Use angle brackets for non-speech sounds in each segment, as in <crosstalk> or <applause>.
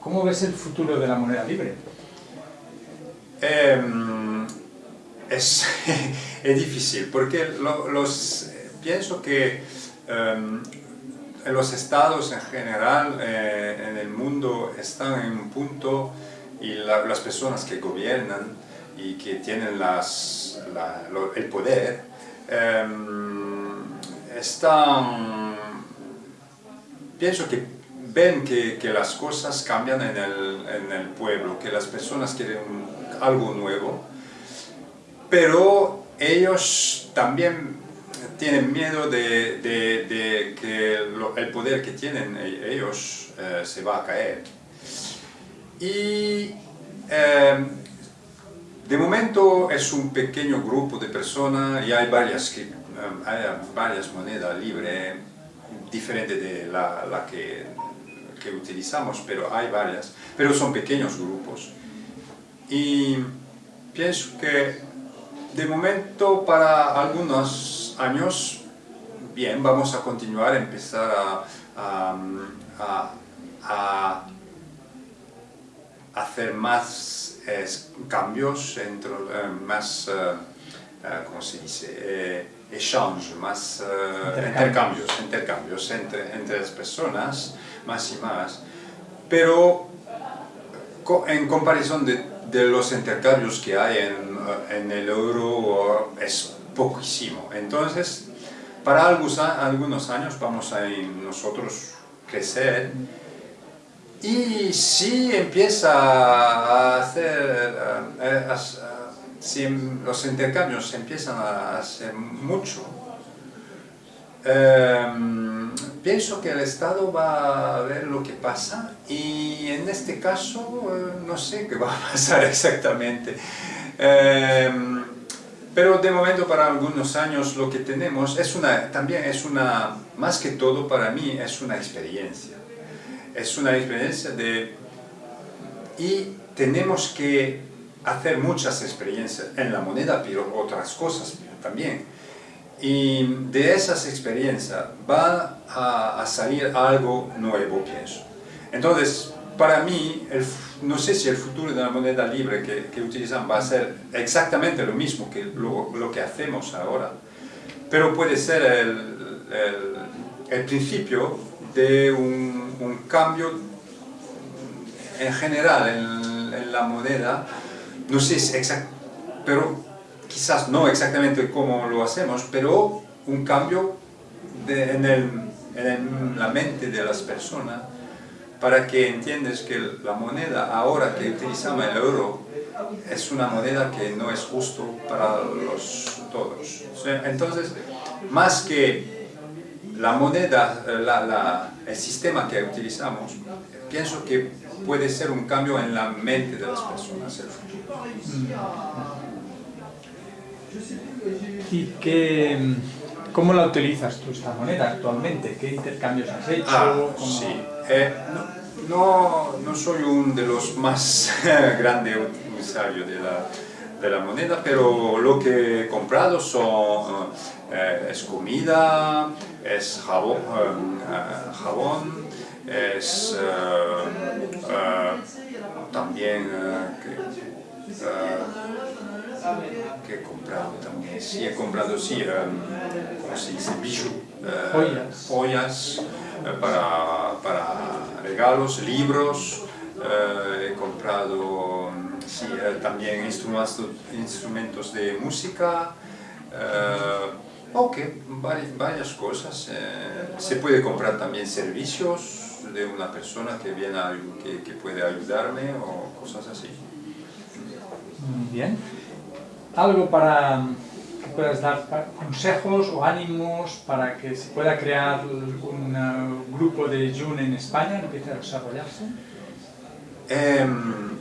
¿Cómo ves el futuro de la moneda libre? Em, es, <laughs> es, difícil, porque los, pienso que em, los estados en general eh, en el mundo están en un punto y las personas que gobiernan y que tienen las, el poder em, están pienso que ven que, que, las cosas cambian en el, en el pueblo, que las personas quieren algo nuevo, pero ellos también tienen miedo de, de, que el poder que tienen e, ellos eh, se va a caer. Y eh, de momento es un pequeño grupo de personas y hay varias, eh, hay varias monedas libres diferentes de la, la que, que utilizamos, pero hay varias, pero son pequeños grupos. Y pienso que de momento para algunos años, bien, vamos a continuar a empezar a, a, hacer más cambios, entre, eh, más, uh, ¿cómo se dice? exchange, más intercambios, intercambios entre, entre las personas, más y más. Pero en comparación de de los intercambios que hay en, en el euro es poquísimo. Entonces, para algunos, algunos años vamos a nosotros crecer y si empieza a hacer, si los intercambios empiezan a hacer mucho, em, pienso que el Estado va a ver lo que pasa y en este caso eh, no sé qué va a pasar <laughs> exactamente. Em, pero de momento para algunos años lo que tenemos es una, también es una, más que todo para mí es una experiencia. Es una experiencia de... y tenemos que hacer muchas experiencias en la moneda, pero otras cosas también. Y de esas experiencias va a, salir algo nuevo, pienso. Entonces, para mí, no sé si el futuro de la moneda libre que, que utilizan va a ser exactamente lo mismo que lo, lo que hacemos ahora, pero puede ser el, el, principio de un, un, cambio en general en, en la moneda, no sé si exact, pero quizás no exactamente como lo hacemos, pero un cambio en, la mente de las personas para que entiendas que la moneda ahora que utilizamos el euro es una moneda que no es justo para los todos. Entonces, más que la moneda, el sistema que utilizamos, pienso que puede ser un cambio en la mente de las personas el futuro. ¿Y qué, cómo la utilizas tú esta moneda actualmente? ¿Qué intercambios has hecho? Ah, sí. Eh, no, no, soy uno de los más <laughs> grandes usuarios de la, de la, moneda, pero lo que he comprado son, eh, es comida, es jabón, eh, jabón es también que he comprado también, sí he comprado, sí, um, ¿cómo se dice? Bijou, uh, joyas, uh, para, para, regalos, libros, uh, he comprado sí, también instrumentos, instrumentos de música, ok, varias, varias cosas, se puede comprar también servicios de una persona que, viene a, que, que puede ayudarme o cosas así. Muy bien algo para que puedas dar consejos o ánimos para que se pueda crear un grupo de June en España, empiece a desarrollarse? Em,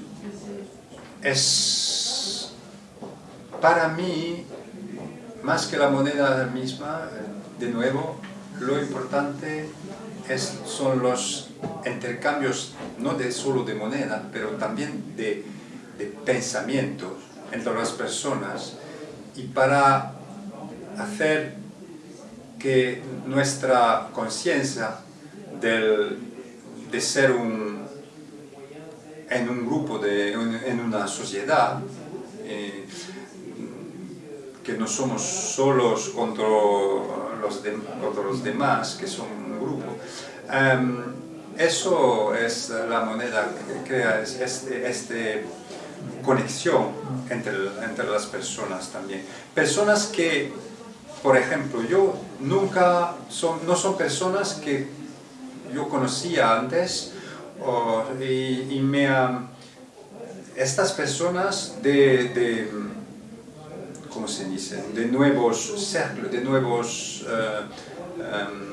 es para mí, más que la moneda misma, de nuevo, lo importante es, son los intercambios, no de solo de moneda, pero también de, de pensamientos entre las personas y para hacer que nuestra conciencia de ser un, en un grupo, de, en una sociedad, eh, que no somos solos contra los, contra los demás, que son un grupo. Em, eso es la moneda que crea este, este conexión entre, entre las personas también. Personas que, por ejemplo, yo nunca, son, no son personas que yo conocía antes y, me... estas personas de, de, ¿cómo se dice? De nuevos círculos, de nuevos... Uh, um,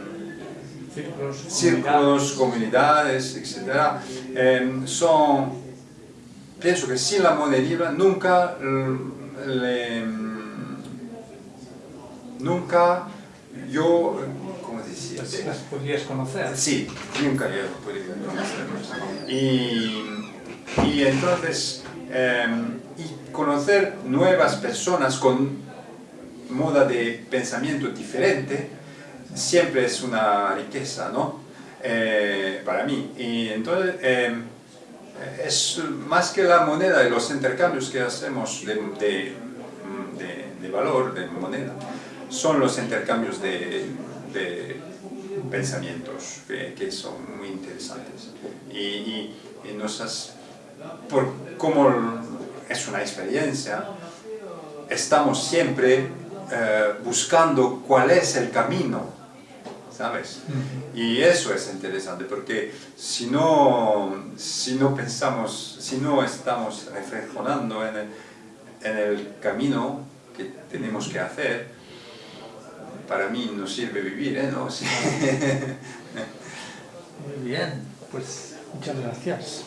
círculos, comunidades, etc. Eh, son, pienso que sin la moneda nunca le, nunca yo, ¿cómo decía? Las podrías conocer. Sí, nunca yo podría conocerlas. Y, y entonces, em, y conocer nuevas personas con moda de pensamiento diferente, siempre es una riqueza, ¿no? Eh, para mí. Y entonces, em, es más que la moneda y los intercambios que hacemos de, de, valor, de moneda, son los intercambios de, pensamientos que, son muy interesantes. Y, y, por como es una experiencia, estamos siempre eh, buscando cuál es el camino ¿sabes? Y eso es interesante porque si no, si no pensamos, si no estamos reflexionando en el, en el camino que tenemos que hacer, para mí no sirve vivir, ¿eh? ¿No? <laughs> Muy bien, pues muchas gracias.